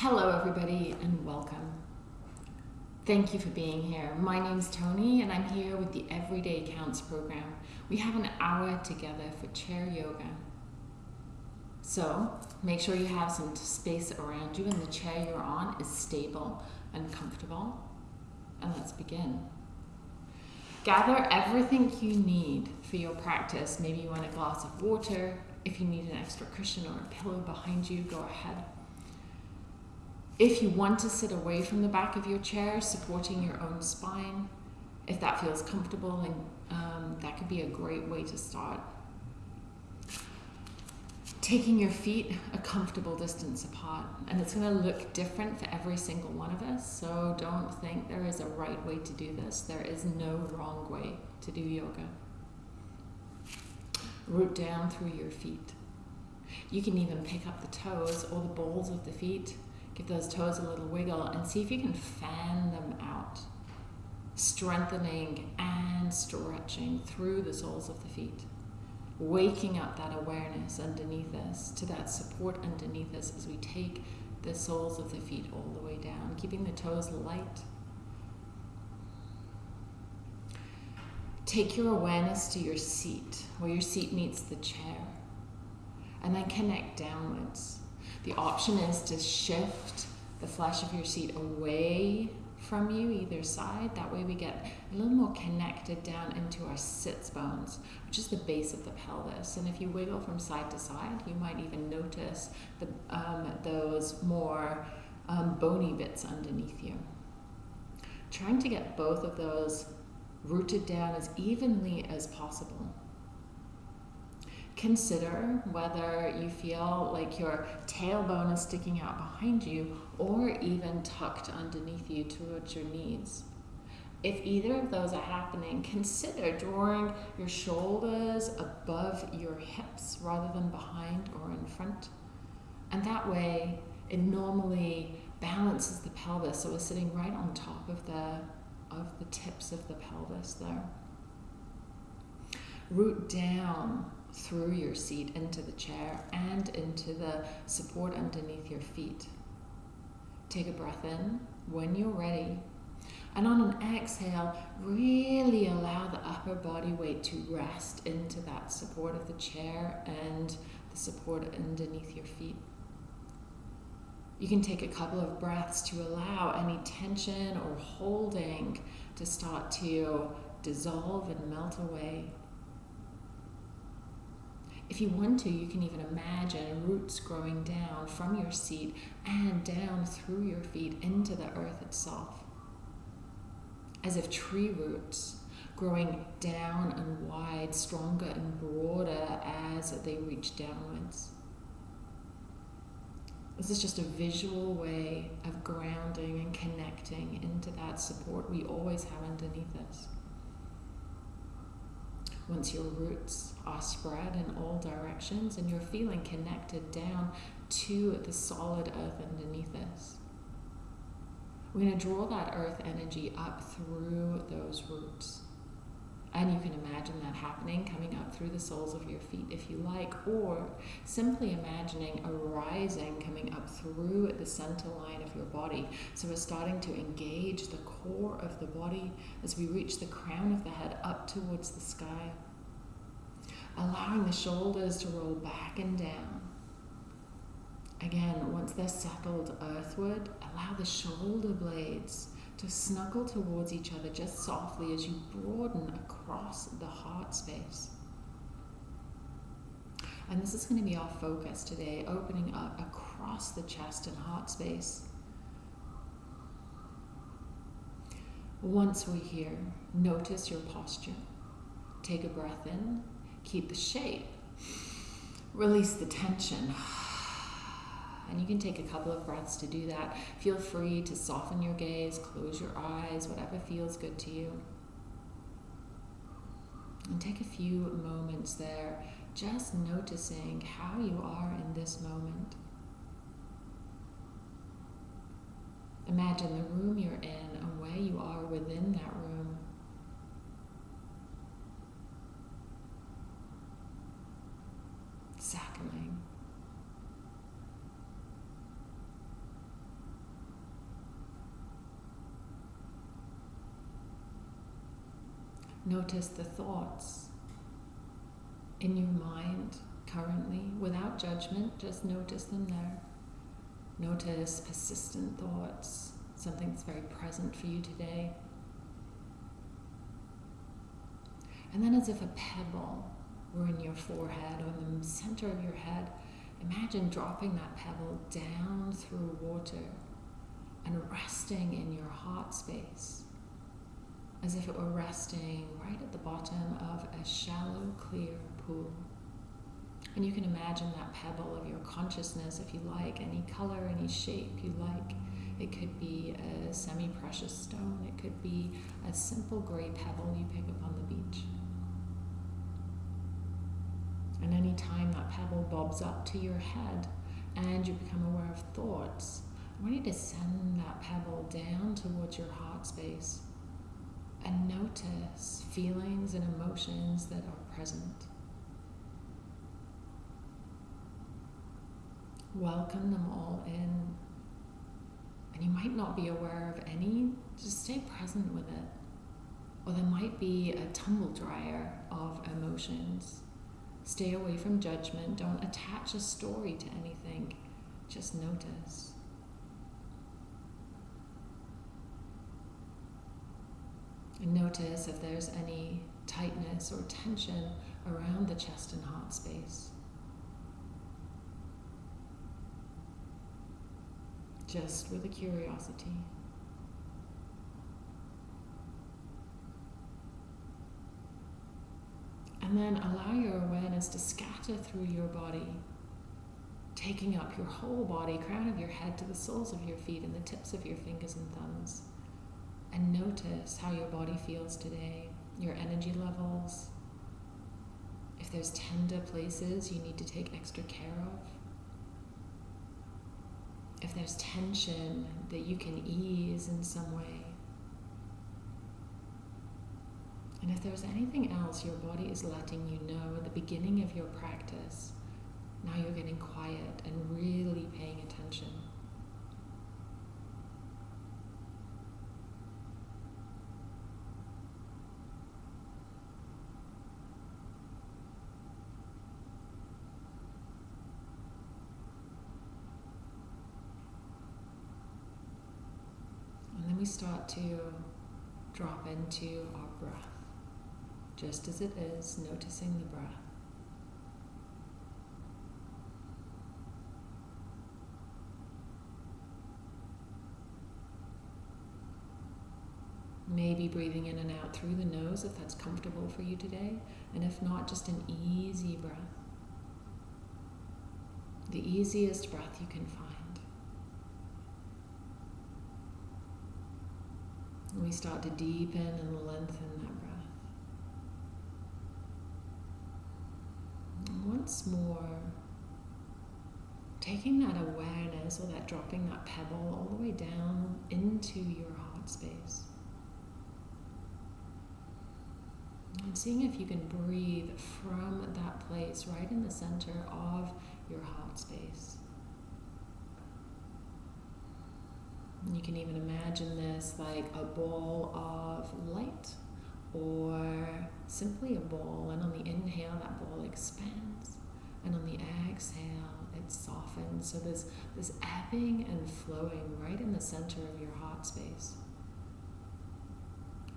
Hello, everybody, and welcome. Thank you for being here. My name's Tony, and I'm here with the Everyday Counts program. We have an hour together for chair yoga. So, make sure you have some space around you and the chair you're on is stable and comfortable. And let's begin. Gather everything you need for your practice. Maybe you want a glass of water. If you need an extra cushion or a pillow behind you, go ahead. If you want to sit away from the back of your chair, supporting your own spine, if that feels comfortable, and um, that could be a great way to start. Taking your feet a comfortable distance apart, and it's going to look different for every single one of us. So don't think there is a right way to do this. There is no wrong way to do yoga. Root down through your feet. You can even pick up the toes or the balls of the feet Give those toes a little wiggle and see if you can fan them out. Strengthening and stretching through the soles of the feet. Waking up that awareness underneath us to that support underneath us as we take the soles of the feet all the way down, keeping the toes light. Take your awareness to your seat, where your seat meets the chair, and then connect downwards. The option is to shift the flesh of your seat away from you, either side. That way we get a little more connected down into our sits bones, which is the base of the pelvis. And if you wiggle from side to side, you might even notice the, um, those more um, bony bits underneath you. Trying to get both of those rooted down as evenly as possible consider whether you feel like your tailbone is sticking out behind you or even tucked underneath you towards your knees. If either of those are happening, consider drawing your shoulders above your hips rather than behind or in front. And that way, it normally balances the pelvis, so we're sitting right on top of the, of the tips of the pelvis there. Root down through your seat into the chair and into the support underneath your feet. Take a breath in when you're ready. And on an exhale, really allow the upper body weight to rest into that support of the chair and the support underneath your feet. You can take a couple of breaths to allow any tension or holding to start to dissolve and melt away. If you want to, you can even imagine roots growing down from your seat and down through your feet into the earth itself. As if tree roots growing down and wide, stronger and broader as they reach downwards. This is just a visual way of grounding and connecting into that support we always have underneath us once your roots are spread in all directions and you're feeling connected down to the solid earth underneath us. We're going to draw that earth energy up through those roots. And you can imagine that happening, coming up through the soles of your feet if you like, or simply imagining a rising coming up through the center line of your body. So we're starting to engage the core of the body as we reach the crown of the head up towards the sky. Allowing the shoulders to roll back and down. Again, once they're settled earthward, allow the shoulder blades to snuggle towards each other just softly as you broaden across the heart space. And this is going to be our focus today, opening up across the chest and heart space. Once we're here, notice your posture. Take a breath in, keep the shape, release the tension. And you can take a couple of breaths to do that. Feel free to soften your gaze, close your eyes, whatever feels good to you. And take a few moments there, just noticing how you are in this moment. Imagine the room you're in and where you are within that room. Settling. Notice the thoughts in your mind currently without judgment, just notice them there. Notice persistent thoughts, something that's very present for you today. And then, as if a pebble were in your forehead or in the center of your head, imagine dropping that pebble down through water and resting in your heart space as if it were resting right at the bottom of a shallow, clear pool. And you can imagine that pebble of your consciousness, if you like, any color, any shape you like. It could be a semi precious stone, it could be a simple gray pebble you pick up on the beach. And any time that pebble bobs up to your head and you become aware of thoughts, I want you to send that pebble down towards your heart space and notice feelings and emotions that are present. Welcome them all in. And you might not be aware of any, just stay present with it. Or there might be a tumble dryer of emotions. Stay away from judgment. Don't attach a story to anything. Just notice. Notice if there's any tightness or tension around the chest and heart space. Just with a curiosity. And then allow your awareness to scatter through your body, taking up your whole body, crown of your head to the soles of your feet and the tips of your fingers and thumbs and notice how your body feels today, your energy levels. If there's tender places you need to take extra care of. If there's tension that you can ease in some way. And if there's anything else your body is letting you know at the beginning of your practice, now you're getting quiet and really paying attention. Start to drop into our breath, just as it is, noticing the breath. Maybe breathing in and out through the nose if that's comfortable for you today, and if not, just an easy breath. The easiest breath you can find. And we start to deepen and lengthen that breath. Once more, taking that awareness or that dropping that pebble all the way down into your heart space. And seeing if you can breathe from that place right in the center of your heart space. You can even imagine this like a ball of light or simply a ball. And on the inhale, that ball expands. And on the exhale, it softens. So there's this ebbing and flowing right in the center of your heart space.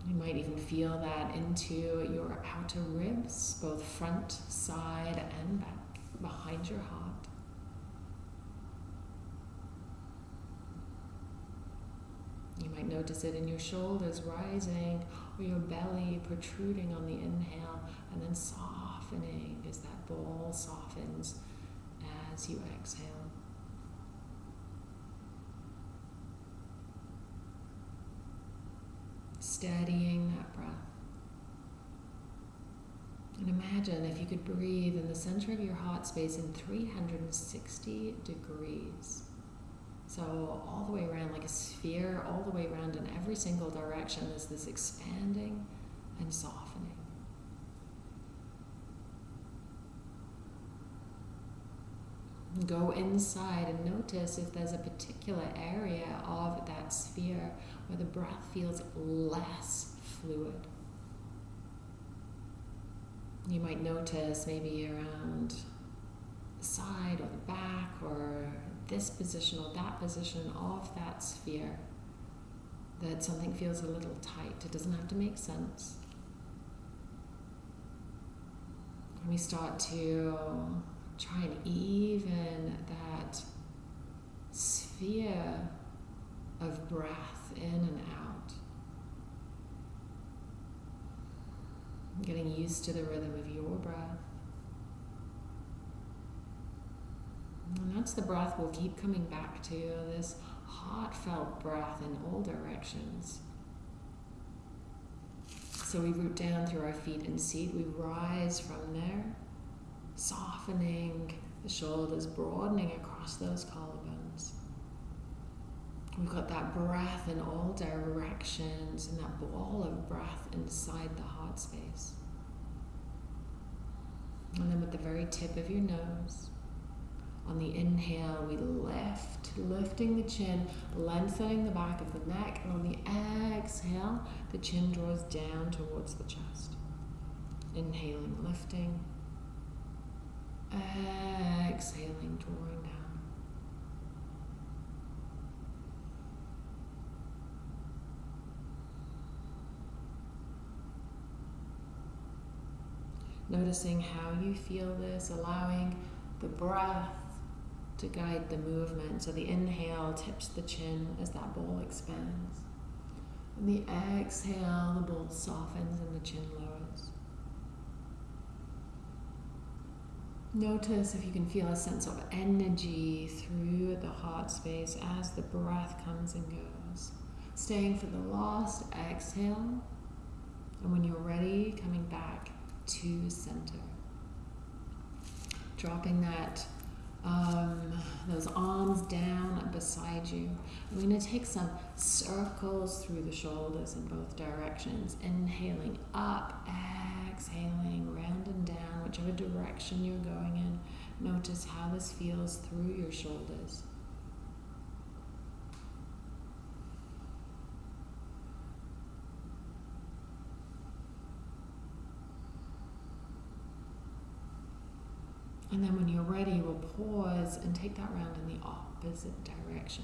You might even feel that into your outer ribs, both front, side, and back, behind your heart. You might notice it in your shoulders rising or your belly protruding on the inhale and then softening as that ball softens as you exhale. Steadying that breath. And imagine if you could breathe in the center of your heart space in 360 degrees. So all the way around, like a sphere, all the way around in every single direction, is this expanding and softening. Go inside and notice if there's a particular area of that sphere where the breath feels less fluid. You might notice maybe around the side or the back or this position or that position of that sphere that something feels a little tight. It doesn't have to make sense. And we start to try and even that sphere of breath in and out. Getting used to the rhythm of your breath. And that's the breath we'll keep coming back to this heartfelt breath in all directions. So we root down through our feet and seat. We rise from there, softening the shoulders, broadening across those collarbones. We've got that breath in all directions and that ball of breath inside the heart space. And then with the very tip of your nose, on the inhale, we lift, lifting the chin, lengthening the back of the neck. And on the exhale, the chin draws down towards the chest. Inhaling, lifting. Exhaling, drawing down. Noticing how you feel this, allowing the breath to guide the movement. So the inhale tips the chin as that bowl expands. And the exhale, the bowl softens and the chin lowers. Notice if you can feel a sense of energy through the heart space as the breath comes and goes. Staying for the last exhale. And when you're ready, coming back to center. Dropping that um, those arms down beside you. We're going to take some circles through the shoulders in both directions. Inhaling up, exhaling, round and down, whichever direction you're going in. Notice how this feels through your shoulders. And then when you're ready, pause and take that round in the opposite direction.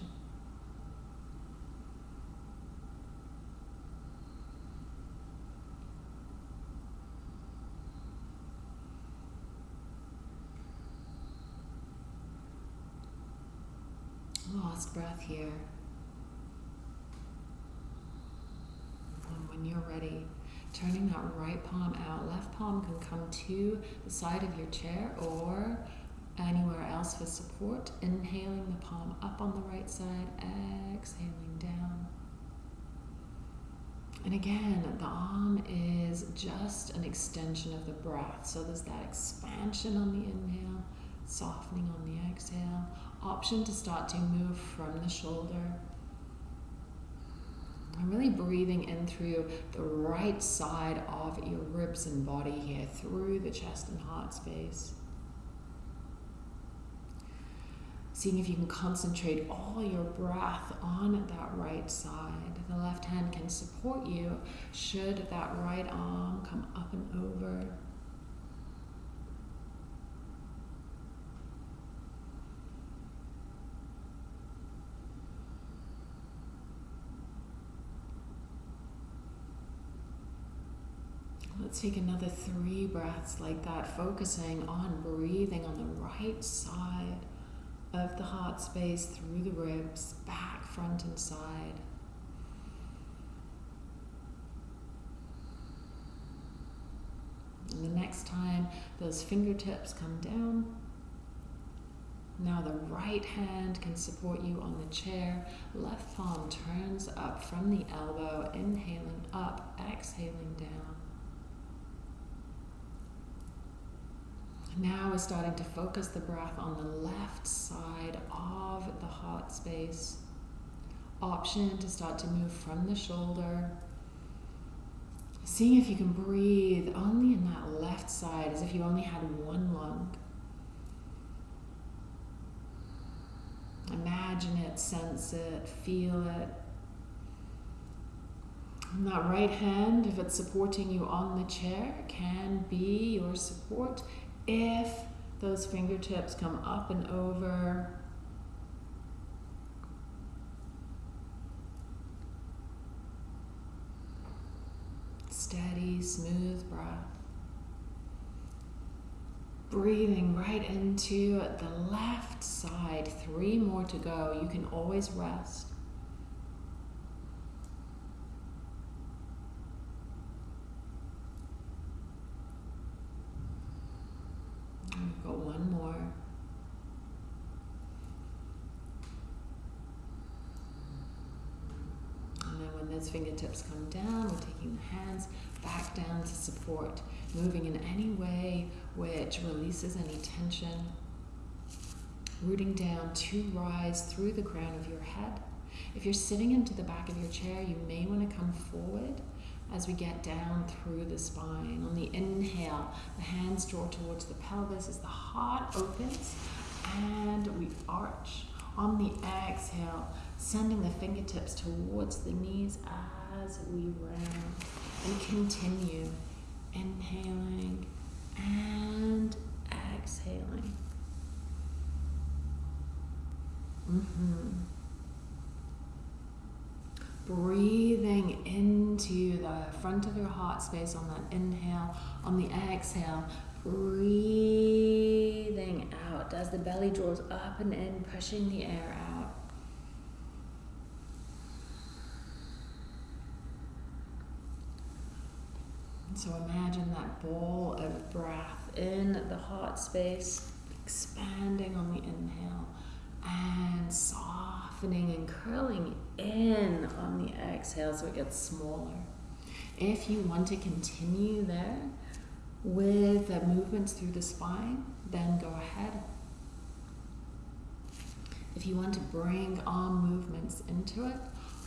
Last breath here. And when you're ready, turning that right palm out. Left palm can come to the side of your chair or anywhere else for support. Inhaling the palm up on the right side, exhaling down. And again, the arm is just an extension of the breath. So there's that expansion on the inhale, softening on the exhale. Option to start to move from the shoulder I'm really breathing in through the right side of your ribs and body here, through the chest and heart space. Seeing if you can concentrate all your breath on that right side. The left hand can support you should that right arm come up and over. Let's take another three breaths like that, focusing on breathing on the right side of the heart space through the ribs, back, front, and side. And the next time those fingertips come down, now the right hand can support you on the chair. Left palm turns up from the elbow, inhaling up, exhaling down. Now we're starting to focus the breath on the left side of the heart space. Option to start to move from the shoulder. Seeing if you can breathe only in that left side as if you only had one lung. Imagine it, sense it, feel it. And that right hand, if it's supporting you on the chair, can be your support if those fingertips come up and over. Steady, smooth breath. Breathing right into the left side. Three more to go. You can always rest. We've got one more. And then when those fingertips come down, we're taking the hands back down to support, moving in any way which releases any tension. Rooting down to rise through the crown of your head. If you're sitting into the back of your chair, you may want to come forward as we get down through the spine. On the inhale, the hands draw towards the pelvis as the heart opens and we arch. On the exhale, sending the fingertips towards the knees as we round and continue inhaling and exhaling. Mm-hmm. Breathing into the front of your heart space on that inhale, on the exhale, breathing out as the belly draws up and in, pushing the air out. So imagine that ball of breath in the heart space, expanding on the inhale and softening and curling in on the exhale so it gets smaller. If you want to continue there with the movements through the spine, then go ahead. If you want to bring arm movements into it,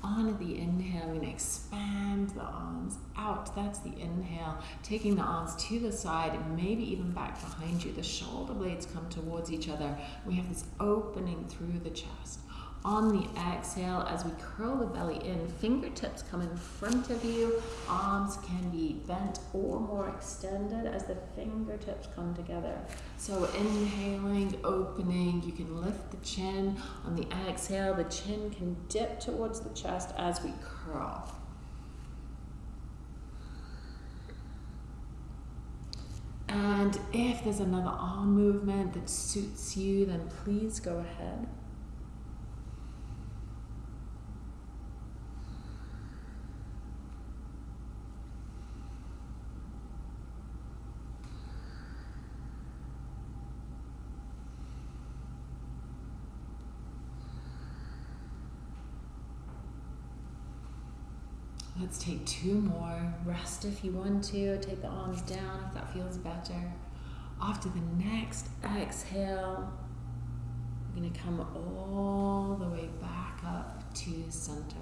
on the inhale, we're going to expand the arms out. That's the inhale. Taking the arms to the side and maybe even back behind you. The shoulder blades come towards each other. We have this opening through the chest. On the exhale, as we curl the belly in, fingertips come in front of you. Arms can be bent or more extended as the fingertips come together. So inhaling, opening, you can lift the chin. On the exhale, the chin can dip towards the chest as we curl. And if there's another arm movement that suits you, then please go ahead. Let's take two more. Rest if you want to. Take the arms down if that feels better. After the next exhale, we're going to come all the way back up to center.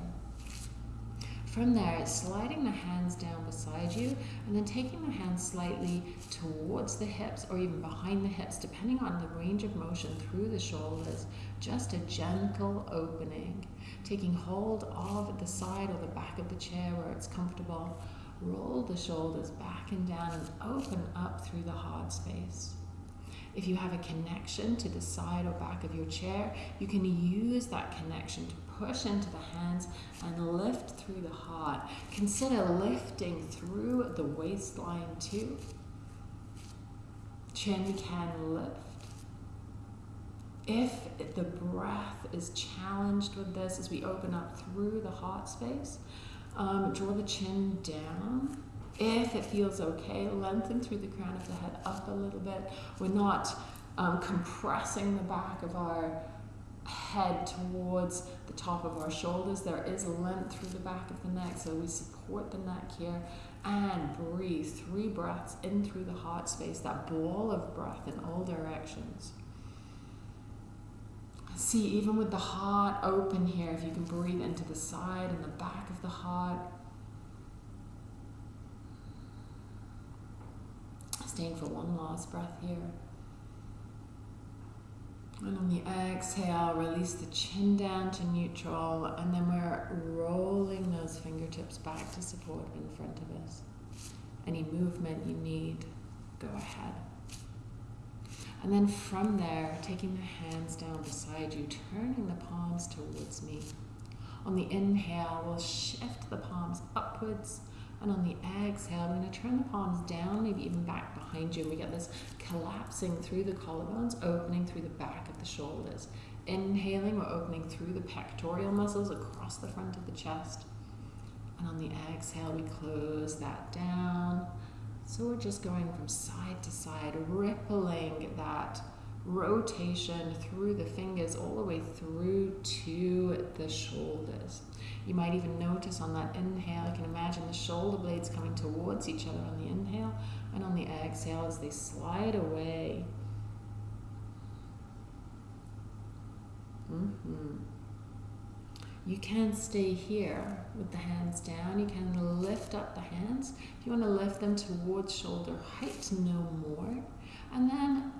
From there, sliding the hands down beside you and then taking the hands slightly towards the hips or even behind the hips, depending on the range of motion through the shoulders. Just a gentle opening. Taking hold of the side or the back of the chair where it's comfortable. Roll the shoulders back and down and open up through the heart space. If you have a connection to the side or back of your chair, you can use that connection to push into the hands and lift through the heart. Consider lifting through the waistline too. Chin can lift. If the breath is challenged with this as we open up through the heart space, um, draw the chin down. If it feels okay, lengthen through the crown of the head up a little bit. We're not um, compressing the back of our head towards the top of our shoulders. There is length through the back of the neck, so we support the neck here and breathe. Three breaths in through the heart space, that ball of breath in all directions. See, even with the heart open here, if you can breathe into the side and the back of the heart. Staying for one last breath here. And on the exhale, release the chin down to neutral, and then we're rolling those fingertips back to support in front of us. Any movement you need, go ahead. And then from there, taking the hands down beside you, turning the palms towards me. On the inhale, we'll shift the palms upwards and on the exhale, we're going to turn the palms down, maybe even back behind you. And we get this collapsing through the collarbones, opening through the back of the shoulders. Inhaling, we're opening through the pectoral muscles across the front of the chest. And on the exhale, we close that down. So we're just going from side to side, rippling that rotation through the fingers all the way through to the shoulders. You might even notice on that inhale, you can imagine the shoulder blades coming towards each other on the inhale and on the exhale as they slide away. Mm-hmm. You can stay here with the hands down. You can lift up the hands. If you want to lift them towards shoulder height, no more. And then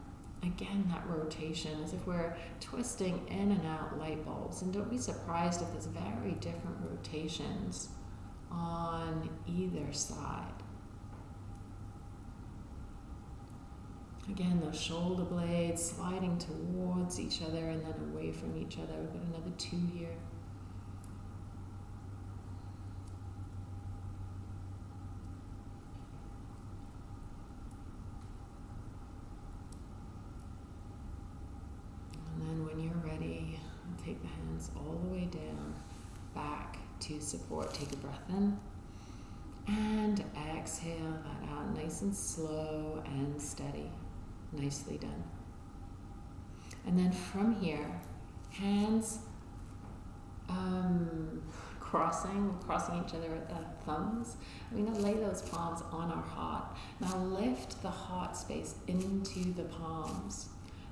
again that rotation as if we're twisting in and out light bulbs. And don't be surprised if there's very different rotations on either side. Again those shoulder blades sliding towards each other and then away from each other. We've got another two here all the way down, back to support. Take a breath in and exhale that out nice and slow and steady. Nicely done. And then from here, hands um, crossing, crossing each other at the thumbs. We're going to lay those palms on our heart. Now lift the heart space into the palms.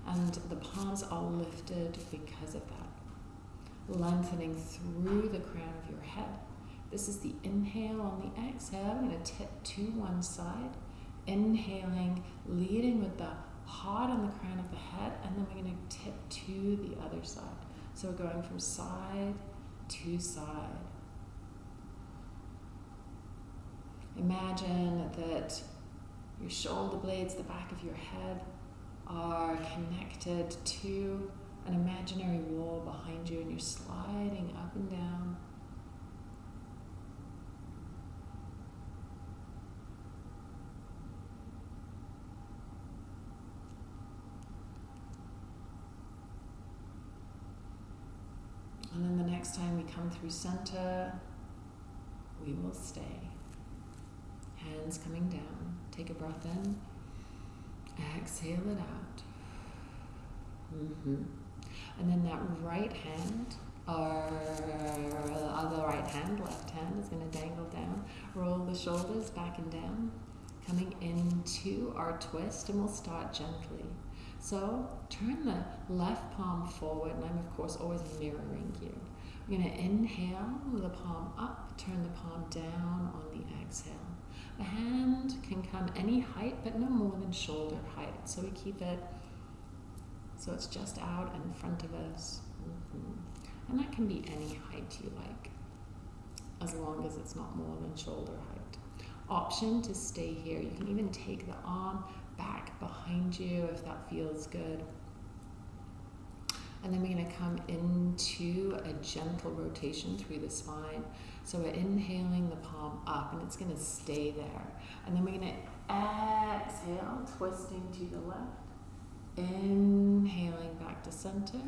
And the palms are lifted because of that lengthening through the crown of your head. This is the inhale on the exhale. I'm going to tip to one side. Inhaling, leading with the heart on the crown of the head, and then we're going to tip to the other side. So we're going from side to side. Imagine that your shoulder blades, the back of your head, are connected to an imaginary wall behind you and you're sliding up and down. And then the next time we come through center, we will stay. Hands coming down. Take a breath in. Exhale it out. Mm-hmm. And then that right hand, or other right hand, left hand is going to dangle down. Roll the shoulders back and down, coming into our twist, and we'll start gently. So turn the left palm forward, and I'm of course always mirroring you. We're going to inhale the palm up, turn the palm down on the exhale. The hand can come any height, but no more than shoulder height. So we keep it so it's just out in front of us. Mm-hmm. And that can be any height you like, as long as it's not more than shoulder height. Option to stay here. You can even take the arm back behind you if that feels good. And then we're going to come into a gentle rotation through the spine. So we're inhaling the palm up and it's going to stay there. And then we're to exhale, twisting to the left. Inhaling back to center.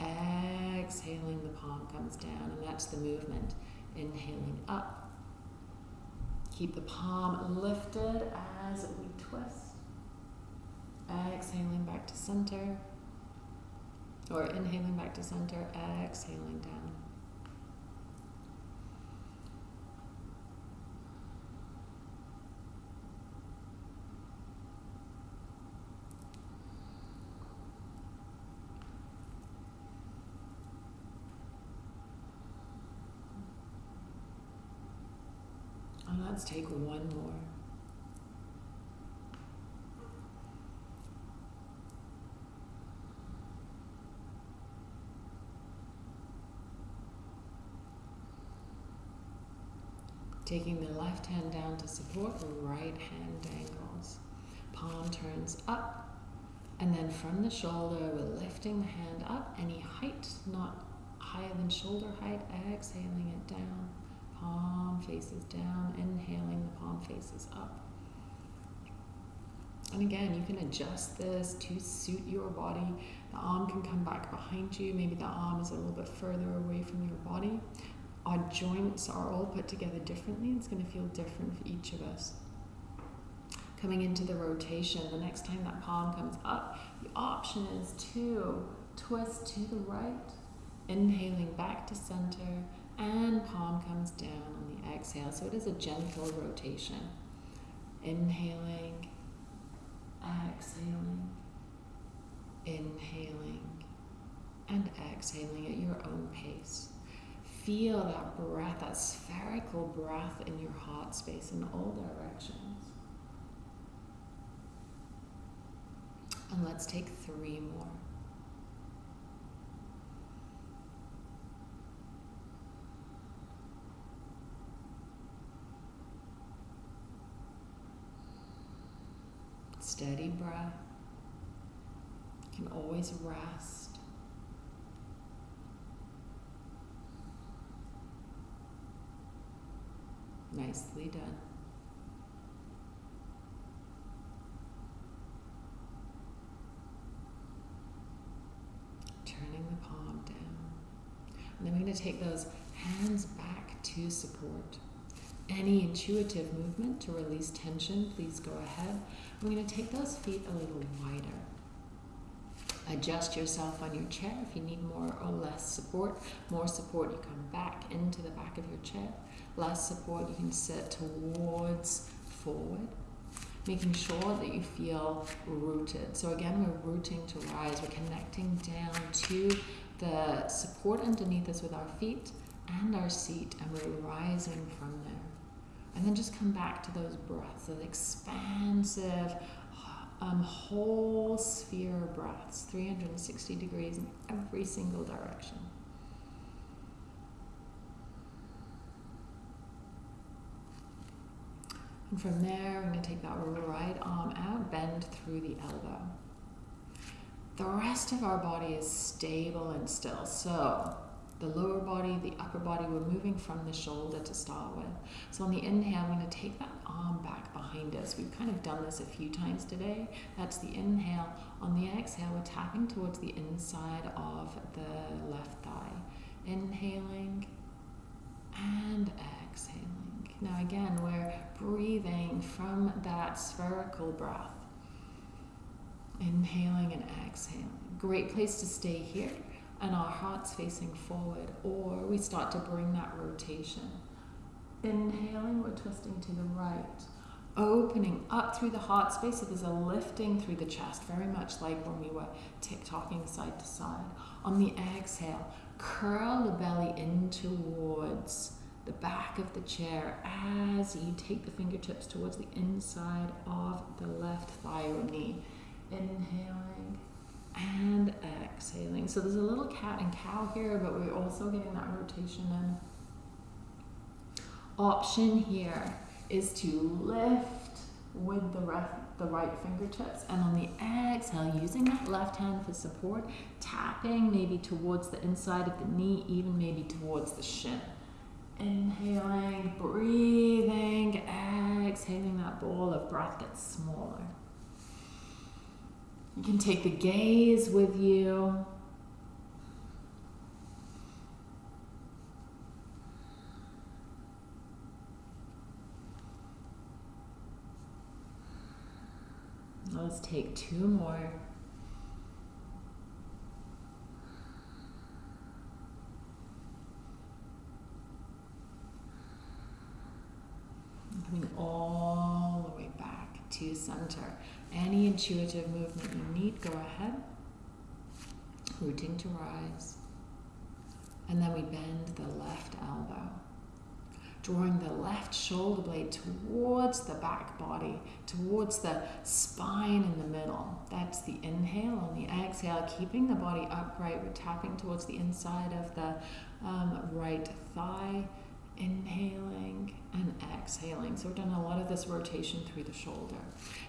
Exhaling, the palm comes down, and that's the movement. Inhaling up. Keep the palm lifted as we twist. Exhaling back to center. Or inhaling back to center, exhaling down. Let's take one more. Taking the left hand down to support, the right hand dangles. Palm turns up, and then from the shoulder, we're lifting the hand up, any height, not higher than shoulder height, exhaling it down. Palm faces down, inhaling, the palm faces up. And again, you can adjust this to suit your body. The arm can come back behind you. Maybe the arm is a little bit further away from your body. Our joints are all put together differently. It's going to feel different for each of us. Coming into the rotation, the next time that palm comes up, the option is to twist to the right, inhaling back to center, and palm comes down on the exhale. So it is a gentle rotation. Inhaling exhaling, inhaling, and exhaling at your own pace. Feel that breath, that spherical breath in your heart space in all directions. And let's take three more. Steady breath. You can always rest. Nicely done. Turning the palm down. And then we're going to take those hands back to support. Any intuitive movement to release tension, please go ahead. I'm going to take those feet a little wider. Adjust yourself on your chair if you need more or less support. More support, you come back into the back of your chair. Less support, you can sit towards forward, making sure that you feel rooted. So again, we're rooting to rise. We're connecting down to the support underneath us with our feet and our seat, and we're rising from there. And then just come back to those breaths, those expansive, um, whole sphere breaths, 360 degrees in every single direction. And from there, I'm going to take that right arm out, bend through the elbow. The rest of our body is stable and still. So the lower body, the upper body, we're moving from the shoulder to start with. So on the inhale, I'm going to take that arm back behind us. We've kind of done this a few times today. That's the inhale. On the exhale, we're tapping towards the inside of the left thigh. Inhaling and exhaling. Now again, we're breathing from that spherical breath. Inhaling and exhaling. Great place to stay here and our hearts facing forward, or we start to bring that rotation. Inhaling, we're twisting to the right, opening up through the heart space. So there's a lifting through the chest, very much like when we were tick-tocking side to side. On the exhale, curl the belly in towards the back of the chair as you take the fingertips towards the inside of the left thigh or knee. Inhaling and exhaling. So there's a little cat and cow here, but we're also getting that rotation in. Option here is to lift with the, the right fingertips and on the exhale, using that left hand for support, tapping maybe towards the inside of the knee, even maybe towards the shin. Inhaling, breathing, exhaling, that ball of breath gets smaller. You can take the gaze with you. Let's take two more. Coming all the way back to center. Any intuitive movement you need, go ahead. Rooting to rise. And then we bend the left elbow. Drawing the left shoulder blade towards the back body, towards the spine in the middle. That's the inhale. On the exhale, keeping the body upright, we're tapping towards the inside of the um, right thigh. Inhaling and exhaling. So we're doing a lot of this rotation through the shoulder.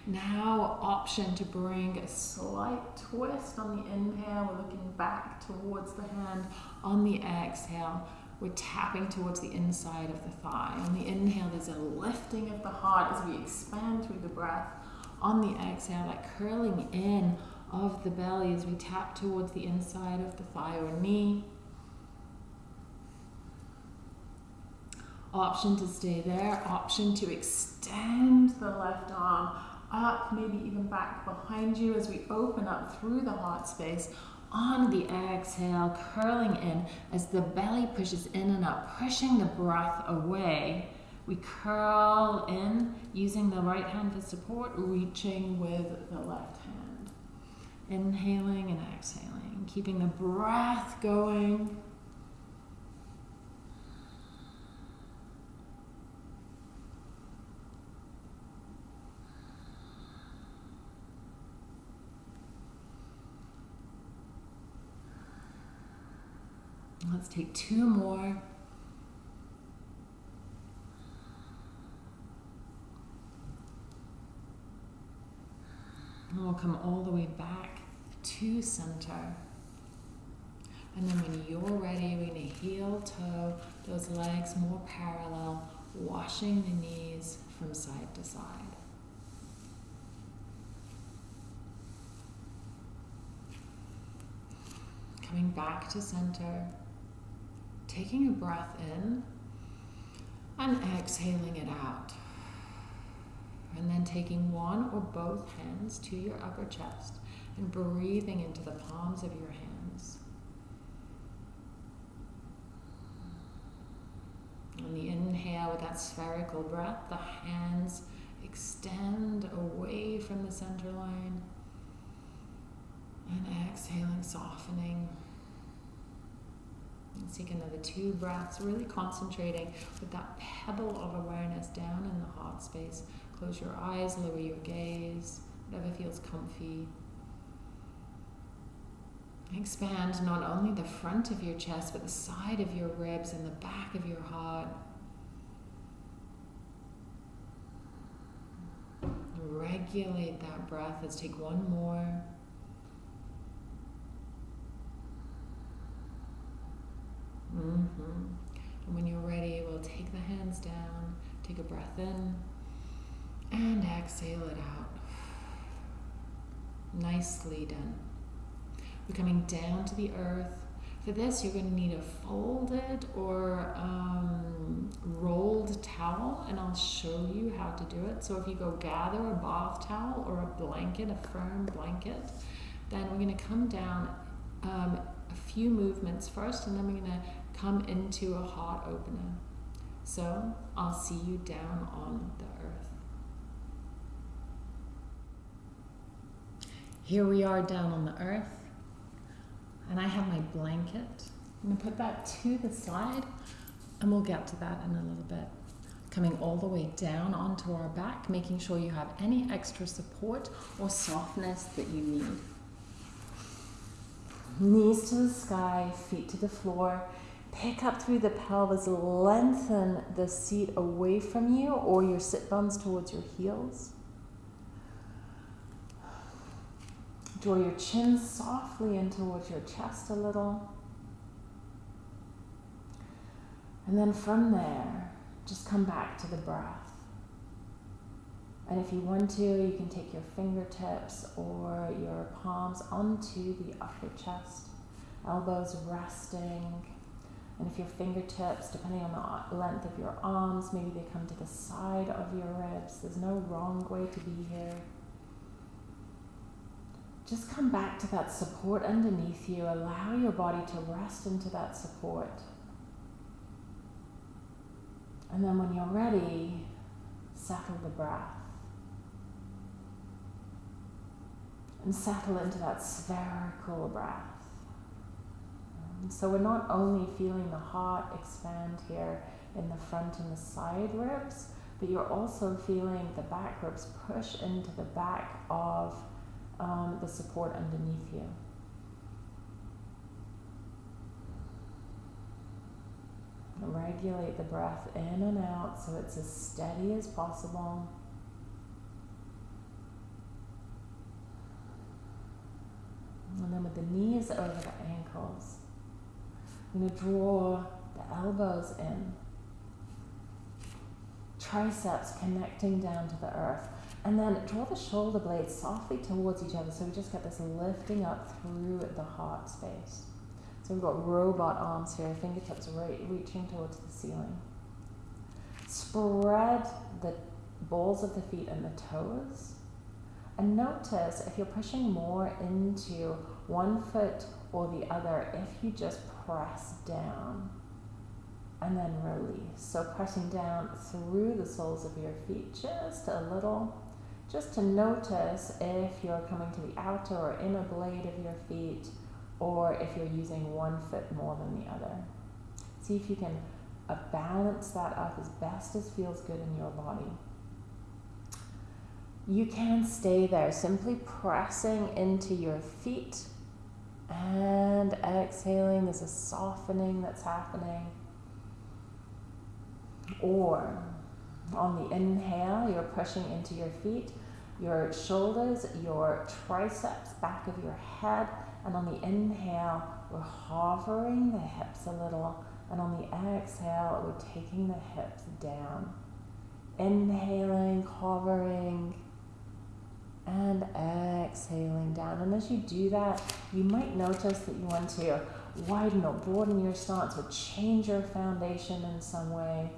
Now, option to bring a slight twist on the inhale. We're looking back towards the hand. On the exhale, we're tapping towards the inside of the thigh. On the inhale, there's a lifting of the heart as we expand through the breath. On the exhale, that curling in of the belly as we tap towards the inside of the thigh or knee. Option to stay there, option to extend the left arm up, maybe even back behind you as we open up through the heart space. On the exhale, curling in as the belly pushes in and up, pushing the breath away. We curl in using the right hand for support, reaching with the left hand. Inhaling and exhaling, keeping the breath going. Let's take two more. And we'll come all the way back to center. And then when you're ready, we're going to heel toe those legs more parallel, washing the knees from side to side. Coming back to center, taking a breath in and exhaling it out. And then taking one or both hands to your upper chest and breathing into the palms of your hands. On the inhale, with that spherical breath, the hands extend away from the center line. And exhaling, softening. Let's take another two breaths, really concentrating with that pebble of awareness down in the heart space. Close your eyes, lower your gaze, whatever feels comfy. Expand not only the front of your chest, but the side of your ribs and the back of your heart. Regulate that breath. Let's take one more. Mm-hmm. And when you're ready, we'll take the hands down, take a breath in, and exhale it out. Nicely done. We're coming down to the earth. For this, you're going to need a folded or um, rolled towel, and I'll show you how to do it. So if you go gather a bath towel or a blanket, a firm blanket, then we're going to come down um, a few movements first, and then we're going to come into a heart opener. So I'll see you down on the earth. Here we are down on the earth, and I have my blanket. I'm going to put that to the side, and we'll get to that in a little bit. Coming all the way down onto our back, making sure you have any extra support or softness that you need. Knees to the sky, feet to the floor. Pick up through the pelvis, lengthen the seat away from you or your sit bones towards your heels. Draw your chin softly in towards your chest a little. And then from there, just come back to the breath. And if you want to, you can take your fingertips or your palms onto the upper chest, elbows resting. And if your fingertips, depending on the length of your arms, maybe they come to the side of your ribs, there's no wrong way to be here. Just come back to that support underneath you. Allow your body to rest into that support. And then when you're ready, settle the breath. And settle into that spherical breath. So we're not only feeling the heart expand here in the front and the side ribs, but you're also feeling the back ribs push into the back of um, the support underneath you. regulate the breath in and out so it's as steady as possible. And then with the knees over the ankles, I'm to draw the elbows in, triceps connecting down to the earth. And then draw the shoulder blades softly towards each other so we just get this lifting up through the heart space. So we've got robot arms here, fingertips right reaching towards the ceiling. Spread the balls of the feet and the toes. And notice if you're pushing more into one foot or the other, if you just press down and then release. So pressing down through the soles of your feet just a little, just to notice if you're coming to the outer or inner blade of your feet or if you're using one foot more than the other. See if you can uh, balance that up as best as feels good in your body. You can stay there, simply pressing into your feet and exhaling. There's a softening that's happening. Or on the inhale, you're pushing into your feet, your shoulders, your triceps, back of your head. And on the inhale, we're hovering the hips a little. And on the exhale, we're taking the hips down. Inhaling, hovering, and exhaling down. And as you do that, you might notice that you want to widen or broaden your stance or change your foundation in some way.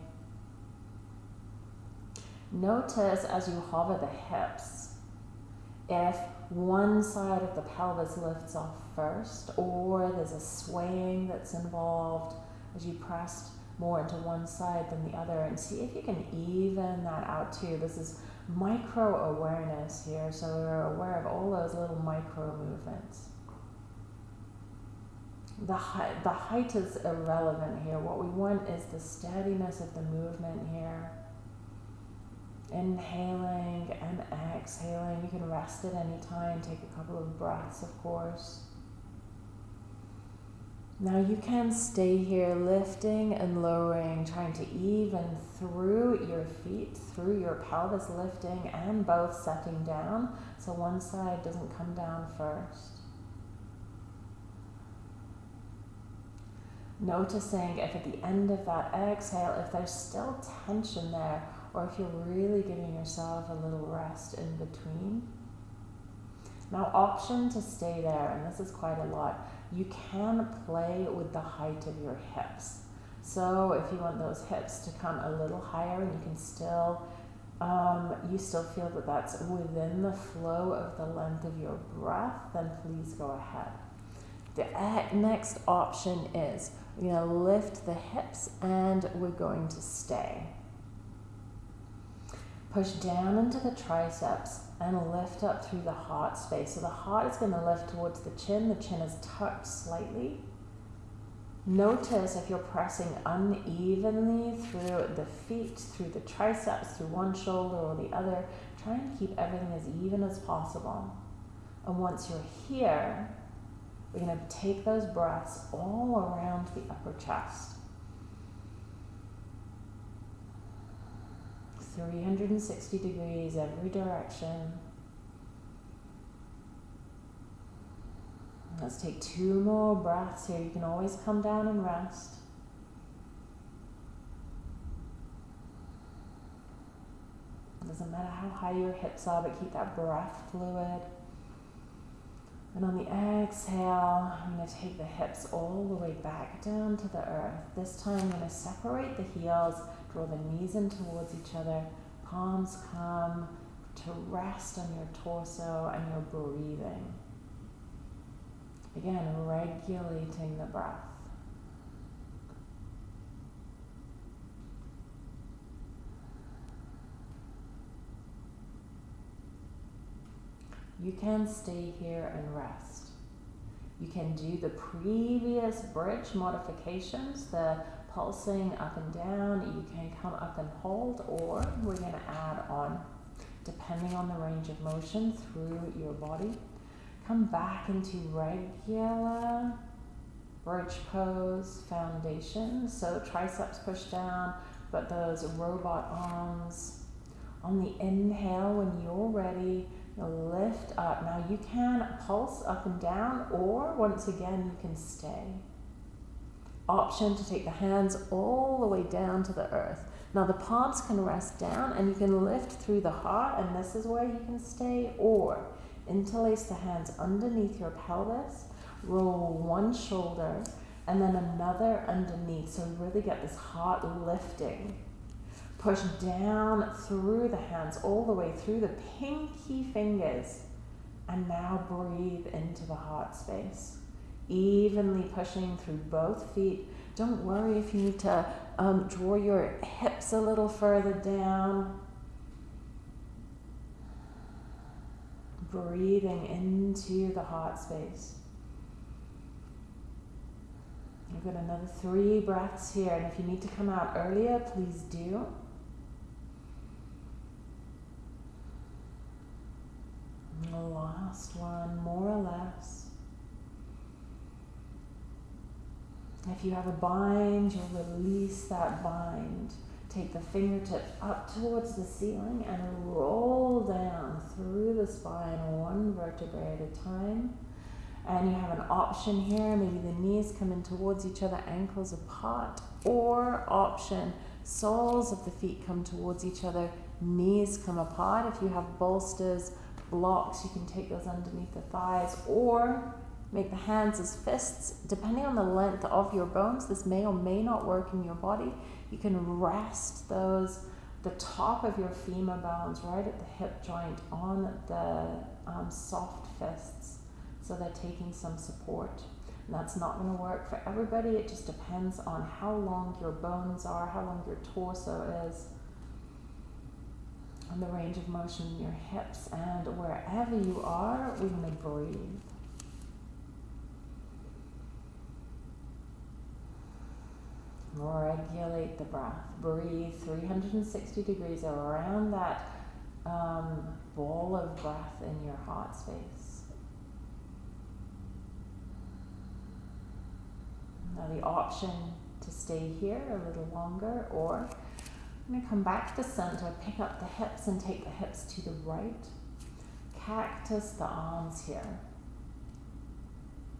Notice as you hover the hips, if one side of the pelvis lifts off first, or there's a swaying that's involved as you press more into one side than the other, and see if you can even that out too. This is micro awareness here, so we're aware of all those little micro movements. The height, the height is irrelevant here. What we want is the steadiness of the movement here. Inhaling and exhaling. You can rest at any time, take a couple of breaths, of course. Now you can stay here lifting and lowering, trying to even through your feet, through your pelvis lifting and both setting down so one side doesn't come down first. Noticing if at the end of that exhale, if there's still tension there, or if you're really giving yourself a little rest in between. Now, option to stay there, and this is quite a lot you can play with the height of your hips. So if you want those hips to come a little higher and you can still, um, you still feel that that's within the flow of the length of your breath, then please go ahead. The next option is we're going to lift the hips and we're going to stay. Push down into the triceps and lift up through the heart space. So the heart is going to lift towards the chin. The chin is tucked slightly. Notice if you're pressing unevenly through the feet, through the triceps, through one shoulder or the other. Try and keep everything as even as possible. And once you're here, we're going to take those breaths all around the upper chest. 360 degrees every direction. Let's take two more breaths here. You can always come down and rest. Doesn't matter how high your hips are, but keep that breath fluid. And on the exhale, I'm going to take the hips all the way back down to the earth. This time I'm going to separate the heels Draw the knees in towards each other. Palms come to rest on your torso and your breathing. Again, regulating the breath. You can stay here and rest. You can do the previous bridge modifications, the pulsing up and down. You can come up and hold, or we're going to add on, depending on the range of motion through your body. Come back into regular bridge pose, foundation. So triceps push down, but those robot arms. On the inhale, when you're ready, lift up. Now you can pulse up and down, or once again, you can stay. Option to take the hands all the way down to the earth. Now the palms can rest down and you can lift through the heart, and this is where you can stay, or interlace the hands underneath your pelvis, roll one shoulder, and then another underneath. So really get this heart lifting. Push down through the hands, all the way through the pinky fingers. And now breathe into the heart space. Evenly pushing through both feet. Don't worry if you need to um, draw your hips a little further down. Breathing into the heart space. You've got another three breaths here, and if you need to come out earlier, please do. The last one, more or less. If you have a bind, you'll release that bind. Take the fingertips up towards the ceiling and roll down through the spine, one vertebrae at a time. And you have an option here, maybe the knees come in towards each other, ankles apart, or option, soles of the feet come towards each other, knees come apart. If you have bolsters, blocks, you can take those underneath the thighs, or make the hands as fists. Depending on the length of your bones, this may or may not work in your body. You can rest those, the top of your femur bones right at the hip joint on the um, soft fists. So they're taking some support. And that's not going to work for everybody. It just depends on how long your bones are, how long your torso is, and the range of motion in your hips. And wherever you are, we're going to breathe. Regulate the breath. Breathe 360 degrees around that um, ball of breath in your heart space. Now, the option to stay here a little longer, or I'm going to come back to center, pick up the hips, and take the hips to the right. Cactus the arms here.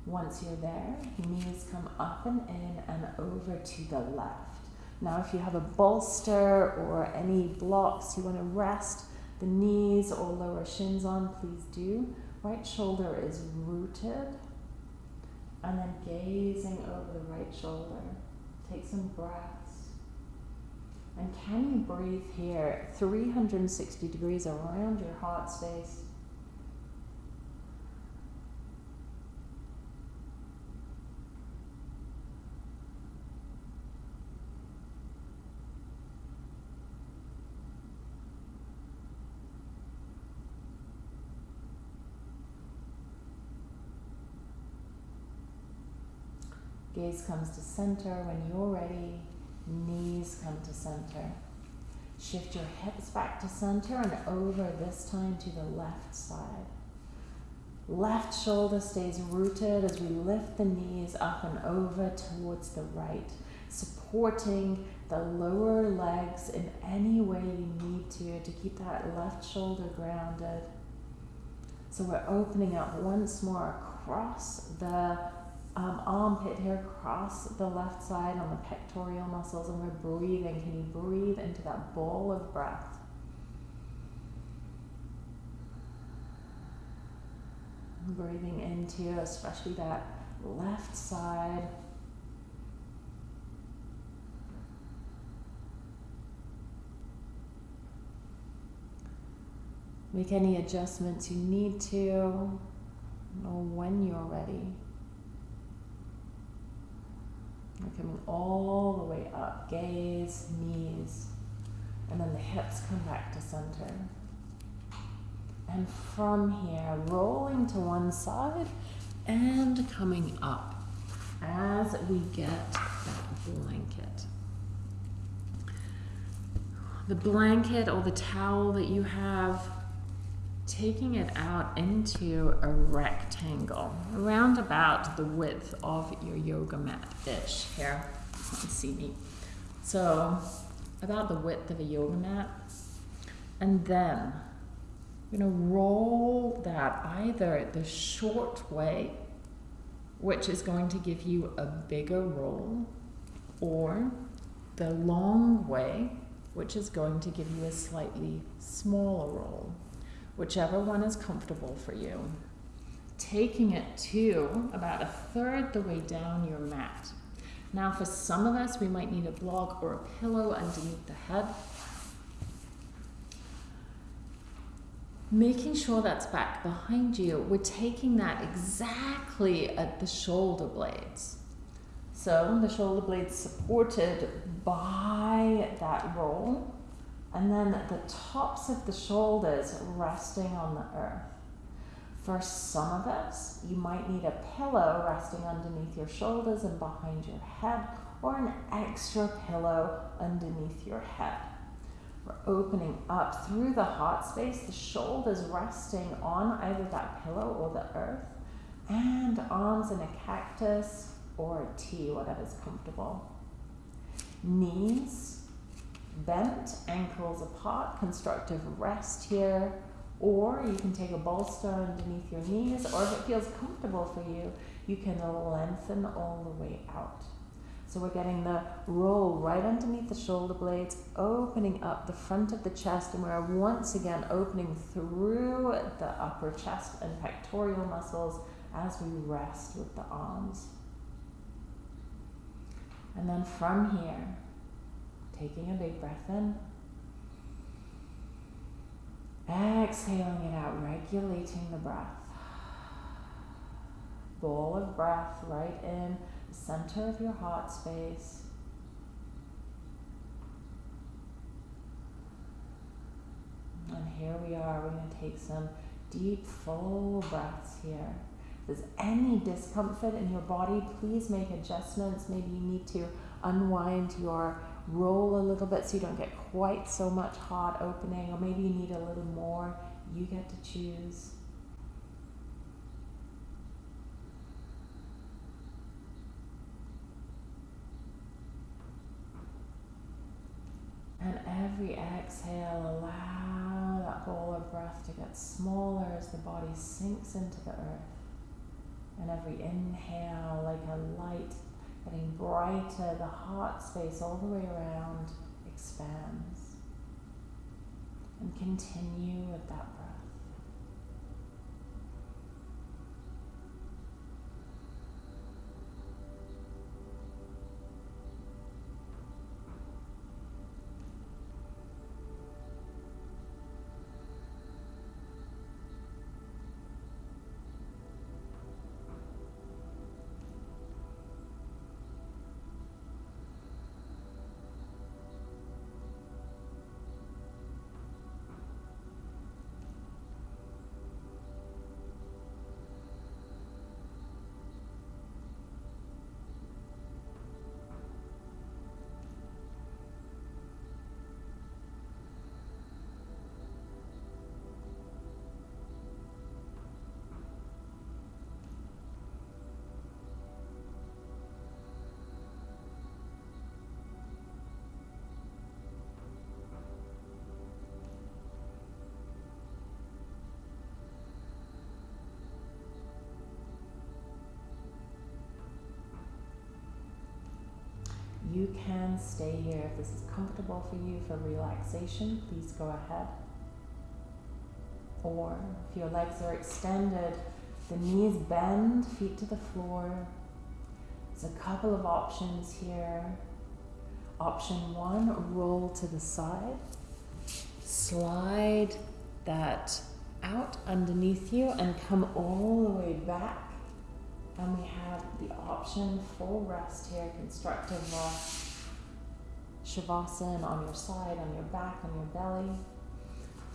Once you're there, knees come up and in and over to the left. Now, if you have a bolster or any blocks you want to rest the knees or lower shins on, please do. Right shoulder is rooted. And then gazing over the right shoulder. Take some breaths. And can you breathe here 360 degrees around your heart space? Gaze comes to center. When you're ready, knees come to center. Shift your hips back to center and over this time to the left side. Left shoulder stays rooted as we lift the knees up and over towards the right, supporting the lower legs in any way you need to to keep that left shoulder grounded. So we're opening up once more across the um, armpit here across the left side on the pectoral muscles, and we're breathing. Can you breathe into that bowl of breath? Breathing into especially that left side. Make any adjustments you need to, or when you're ready. We're coming all the way up, gaze, knees, and then the hips come back to center. And from here, rolling to one side and coming up as we get that blanket. The blanket or the towel that you have, taking it out into a rectangle around about the width of your yoga mat ish here see me. So about the width of a yoga mat. And then you're going to roll that either the short way which is going to give you a bigger roll or the long way which is going to give you a slightly smaller roll whichever one is comfortable for you. Taking it to about a third the way down your mat. Now, for some of us, we might need a block or a pillow underneath the head. Making sure that's back behind you, we're taking that exactly at the shoulder blades. So the shoulder blades supported by that roll and then the tops of the shoulders resting on the earth. For some of us, you might need a pillow resting underneath your shoulders and behind your head, or an extra pillow underneath your head. We're opening up through the heart space, the shoulders resting on either that pillow or the earth, and arms in a cactus or a T, whatever's comfortable. Knees bent, ankles apart, constructive rest here, or you can take a bolster underneath your knees, or if it feels comfortable for you, you can lengthen all the way out. So we're getting the roll right underneath the shoulder blades, opening up the front of the chest, and we're once again opening through the upper chest and pectoral muscles as we rest with the arms. And then from here, Taking a big breath in. Exhaling it out, regulating the breath. Bowl of breath right in the center of your heart space. And here we are, we're going to take some deep, full breaths here. If there's any discomfort in your body, please make adjustments. Maybe you need to unwind your roll a little bit so you don't get quite so much heart opening, or maybe you need a little more. You get to choose. And every exhale, allow that ball of breath to get smaller as the body sinks into the earth. And every inhale, like a light getting brighter, the heart space all the way around expands. And continue with that breath. You can stay here. If this is comfortable for you for relaxation, please go ahead. Or if your legs are extended, the knees bend, feet to the floor. There's a couple of options here. Option one, roll to the side. Slide that out underneath you and come all the way back and we have the option full rest here, constructive rest, shavasana on your side, on your back, on your belly.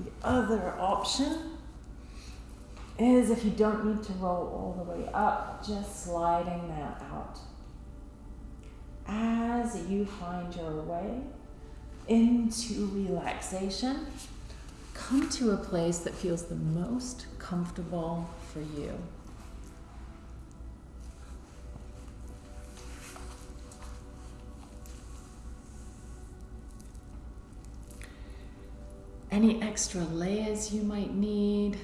The other option is if you don't need to roll all the way up, just sliding that out. As you find your way into relaxation, come to a place that feels the most comfortable for you. Any extra layers you might need,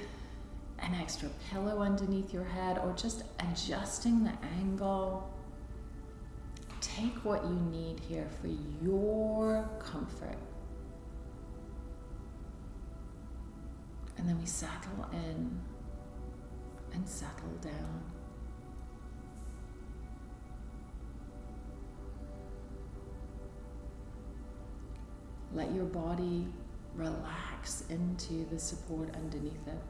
an extra pillow underneath your head, or just adjusting the angle. Take what you need here for your comfort. And then we settle in and settle down. Let your body relax into the support underneath it.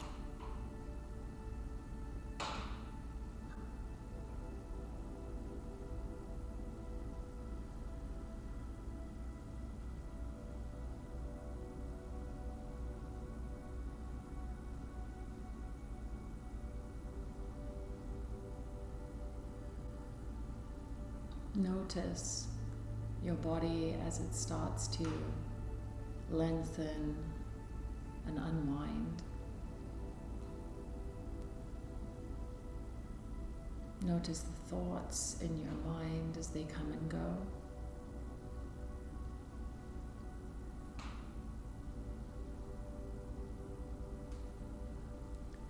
Notice your body as it starts to lengthen and unwind. Notice the thoughts in your mind as they come and go.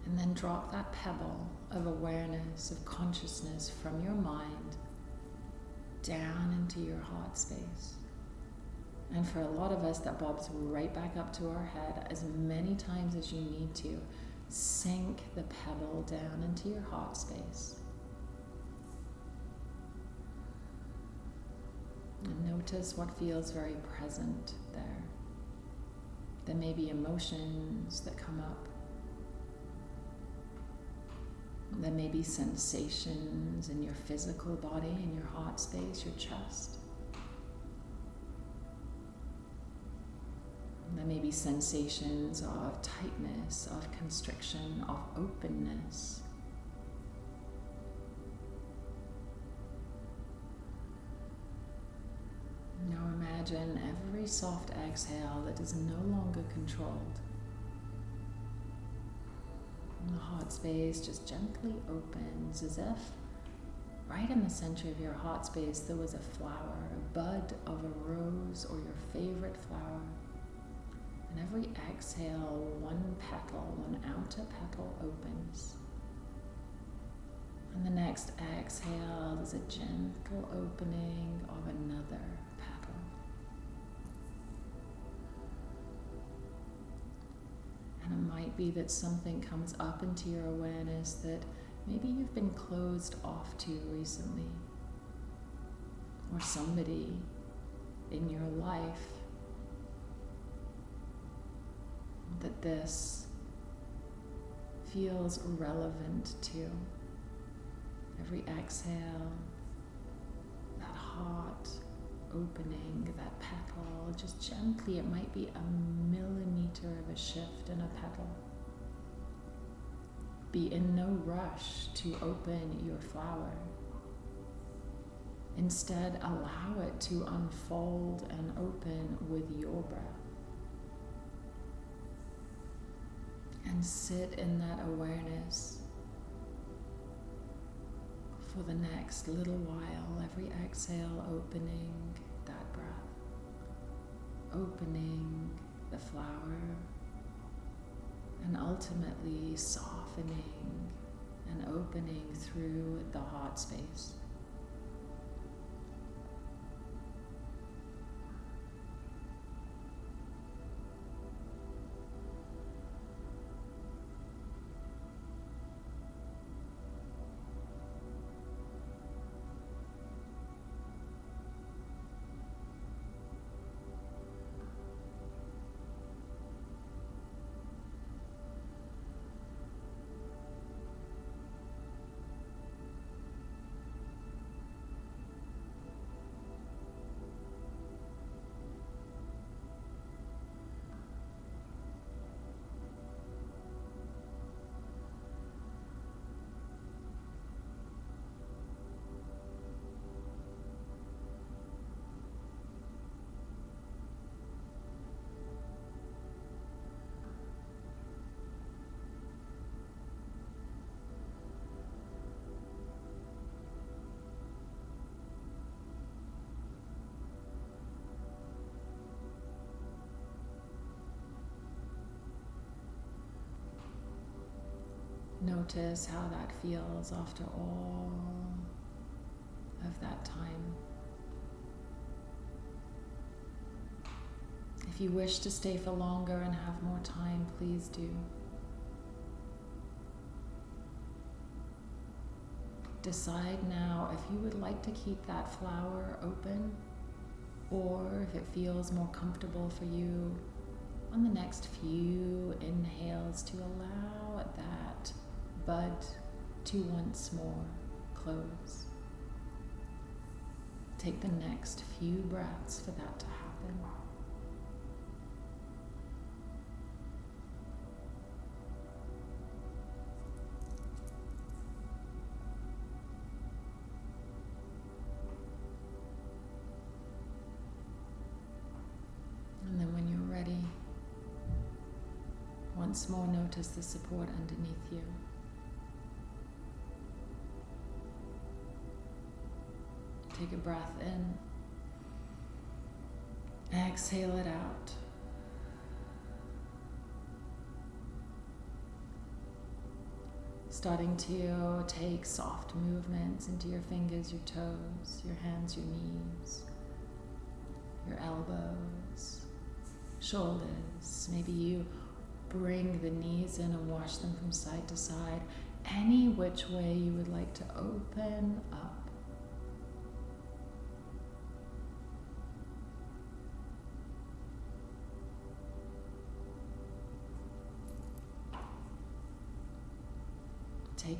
And then drop that pebble of awareness, of consciousness from your mind down into your heart space. And for a lot of us, that bobs right back up to our head as many times as you need to. Sink the pebble down into your heart space. And notice what feels very present there. There may be emotions that come up. There may be sensations in your physical body, in your heart space, your chest. There may be sensations of tightness, of constriction, of openness. Now imagine every soft exhale that is no longer controlled. And the heart space just gently opens as if right in the center of your heart space there was a flower, a bud of a rose or your favorite flower. And every exhale, one petal, one outer petal opens. And the next exhale, there's a gentle opening of another petal. And it might be that something comes up into your awareness that maybe you've been closed off to recently, or somebody in your life that this feels relevant to. Every exhale, that heart opening, that petal, just gently, it might be a millimeter of a shift in a petal. Be in no rush to open your flower. Instead, allow it to unfold and open with your breath. And sit in that awareness for the next little while. Every exhale, opening that breath, opening the flower, and ultimately softening and opening through the heart space. Notice how that feels after all of that time. If you wish to stay for longer and have more time, please do. Decide now if you would like to keep that flower open or if it feels more comfortable for you on the next few inhales to allow bud to once more close. Take the next few breaths for that to happen. And then when you're ready, once more notice the support underneath you. Take a breath in. Exhale it out. Starting to take soft movements into your fingers, your toes, your hands, your knees, your elbows, shoulders. Maybe you bring the knees in and wash them from side to side, any which way you would like to open up.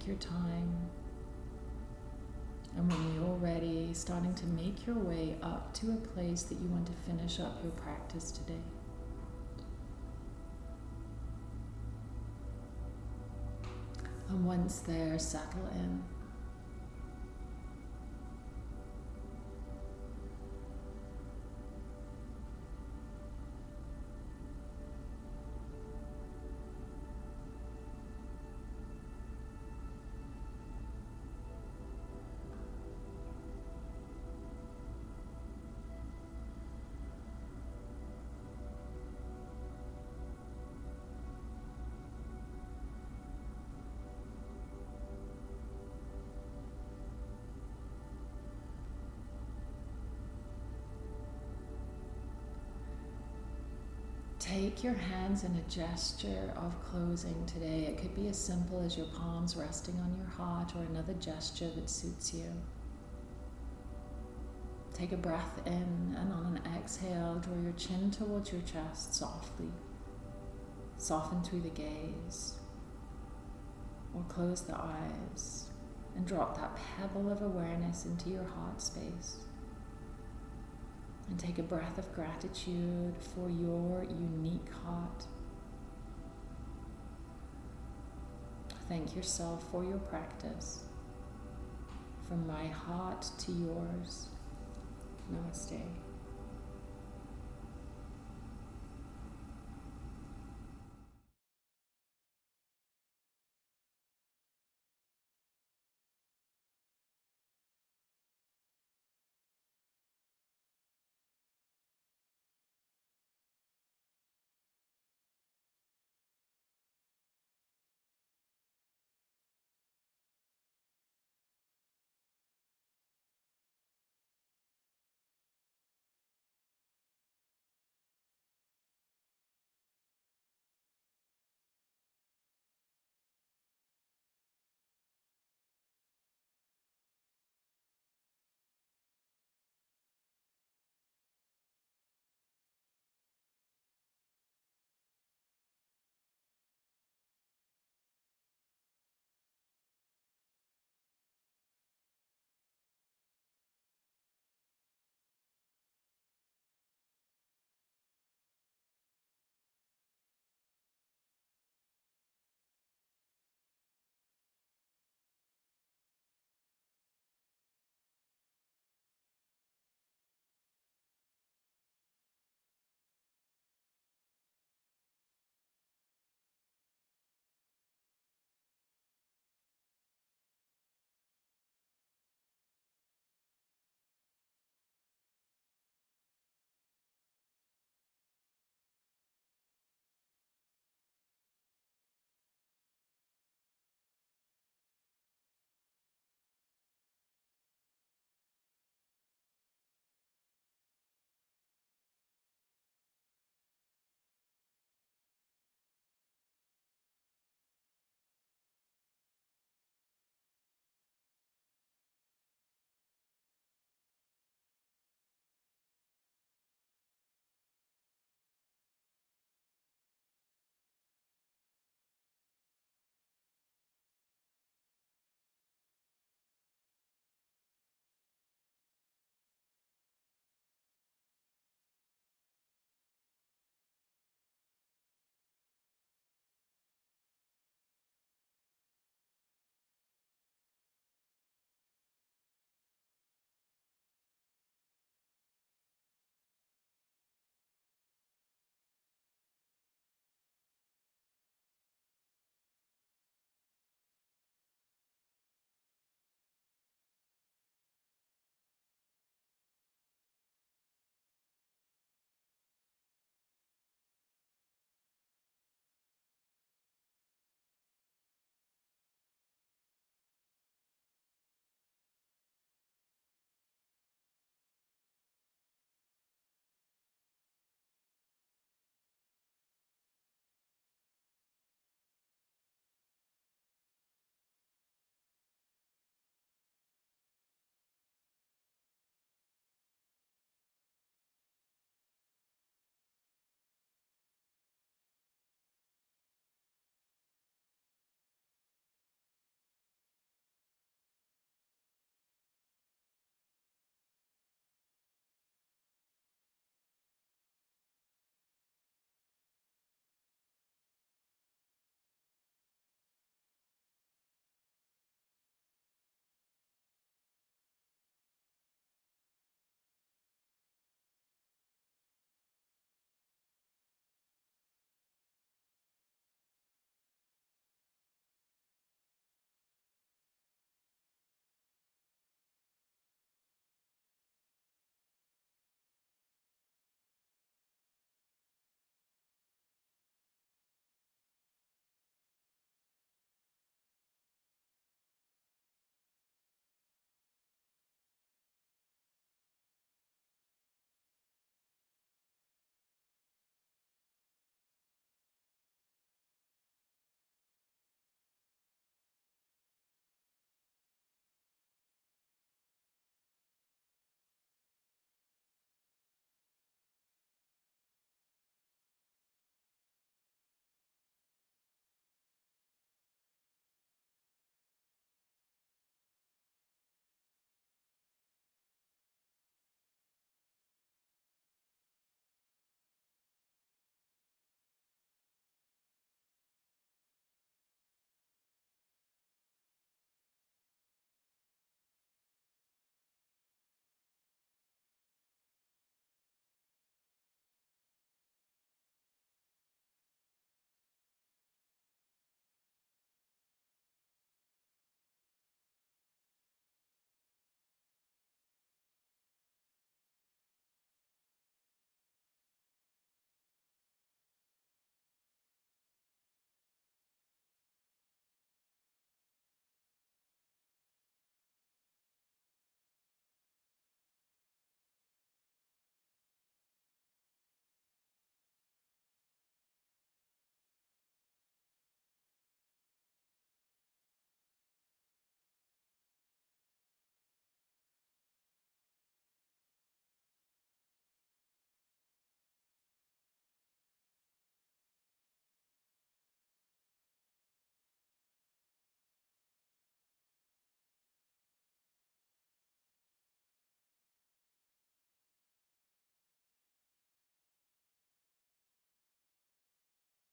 Take your time. And when you're ready, starting to make your way up to a place that you want to finish up your practice today. And once there, settle in. Take your hands in a gesture of closing today. It could be as simple as your palms resting on your heart or another gesture that suits you. Take a breath in and on an exhale, draw your chin towards your chest softly. Soften through the gaze or close the eyes and drop that pebble of awareness into your heart space. And take a breath of gratitude for your unique heart. Thank yourself for your practice. From my heart to yours. Namaste.